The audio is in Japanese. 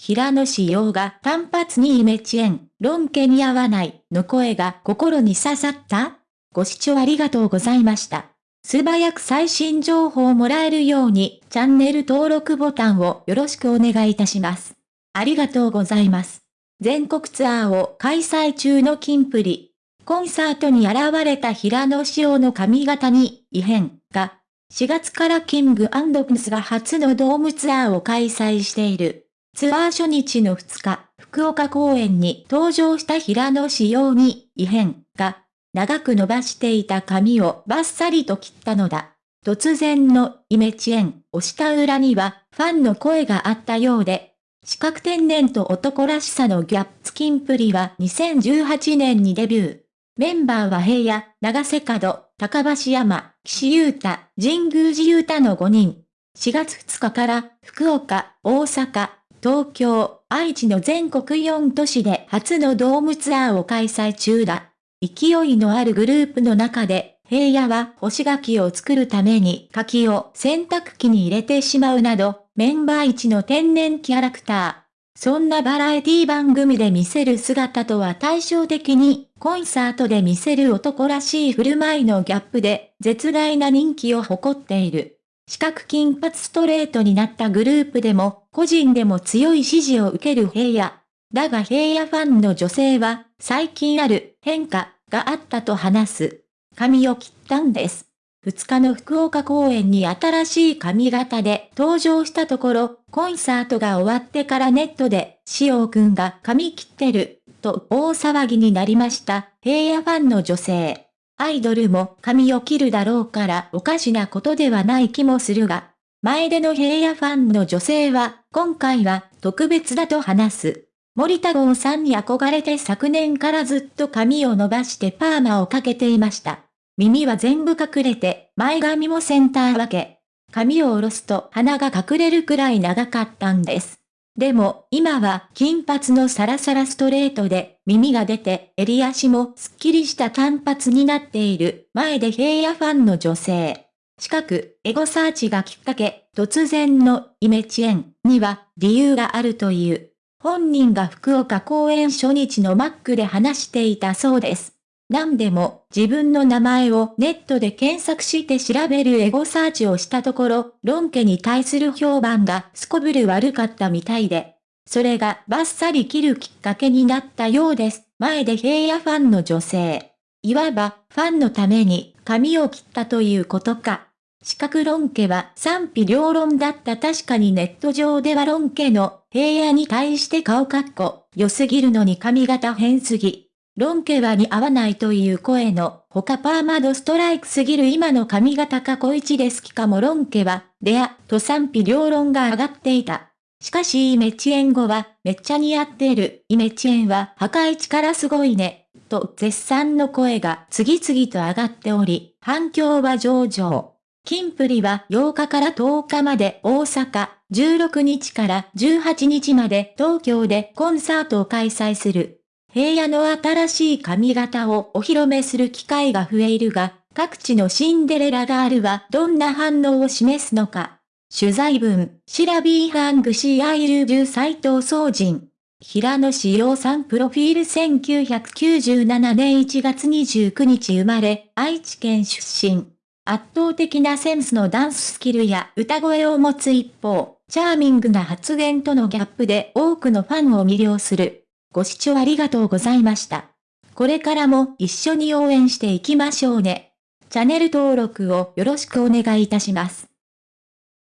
平野紫耀が単発にイメチェン、論家に合わないの声が心に刺さった？ご視聴ありがとうございました。素早く最新情報をもらえるようにチャンネル登録ボタンをよろしくお願いいたします。ありがとうございます。全国ツアーを開催中のキンプリ。コンサートに現れた平野紫耀の髪型に異変が、4月からキングプスが初のドームツアーを開催している。ツアー初日の2日、福岡公演に登場した平野仕様に異変が、長く伸ばしていた髪をバッサリと切ったのだ。突然のイメチェンをした裏にはファンの声があったようで、四角天然と男らしさのギャップスキンプリは2018年にデビュー。メンバーは平野、長瀬角、高橋山、岸優太、神宮寺優太の5人。4月2日から福岡、大阪、東京、愛知の全国4都市で初のドームツアーを開催中だ。勢いのあるグループの中で、平野は干し柿を作るために柿を洗濯機に入れてしまうなど、メンバー一の天然キャラクター。そんなバラエティ番組で見せる姿とは対照的に、コンサートで見せる男らしい振る舞いのギャップで、絶大な人気を誇っている。四角金髪ストレートになったグループでも、個人でも強い支持を受ける平野。だが平野ファンの女性は、最近ある変化があったと話す。髪を切ったんです。2日の福岡公演に新しい髪型で登場したところ、コンサートが終わってからネットで、しおくんが髪切ってる、と大騒ぎになりました。平野ファンの女性。アイドルも髪を切るだろうからおかしなことではない気もするが、前での平野ファンの女性は、今回は特別だと話す。森田剛さんに憧れて昨年からずっと髪を伸ばしてパーマをかけていました。耳は全部隠れて、前髪もセンター分け。髪を下ろすと鼻が隠れるくらい長かったんです。でも、今は金髪のサラサラストレートで、耳が出て、襟足もすっきりした単発になっている、前で平野ファンの女性。近く、エゴサーチがきっかけ、突然のイメチェンには理由があるという。本人が福岡公演初日のマックで話していたそうです。何でも自分の名前をネットで検索して調べるエゴサーチをしたところ、論家に対する評判がすこぶる悪かったみたいで、それがバッサリ切るきっかけになったようです。前で平野ファンの女性。いわばファンのために髪を切ったということか。四角論家は賛否両論だった確かにネット上では論家の平野に対して顔かっこ良すぎるのに髪型変すぎ。論家は似合わないという声の、他パーマドストライクすぎる今の髪型か小一で好きかも論家は、レア、と賛否両論が上がっていた。しかしイメチェン後は、めっちゃ似合ってる。イメチェンは破壊力すごいね。と絶賛の声が次々と上がっており、反響は上々。キンプリは8日から10日まで大阪、16日から18日まで東京でコンサートを開催する。平野の新しい髪型をお披露目する機会が増えるが、各地のシンデレラガールはどんな反応を示すのか。取材文、シラビーハングシーアイルジュ斎藤総人。平野紫耀さんプロフィール1997年1月29日生まれ、愛知県出身。圧倒的なセンスのダンススキルや歌声を持つ一方、チャーミングな発言とのギャップで多くのファンを魅了する。ご視聴ありがとうございました。これからも一緒に応援していきましょうね。チャンネル登録をよろしくお願いいたします。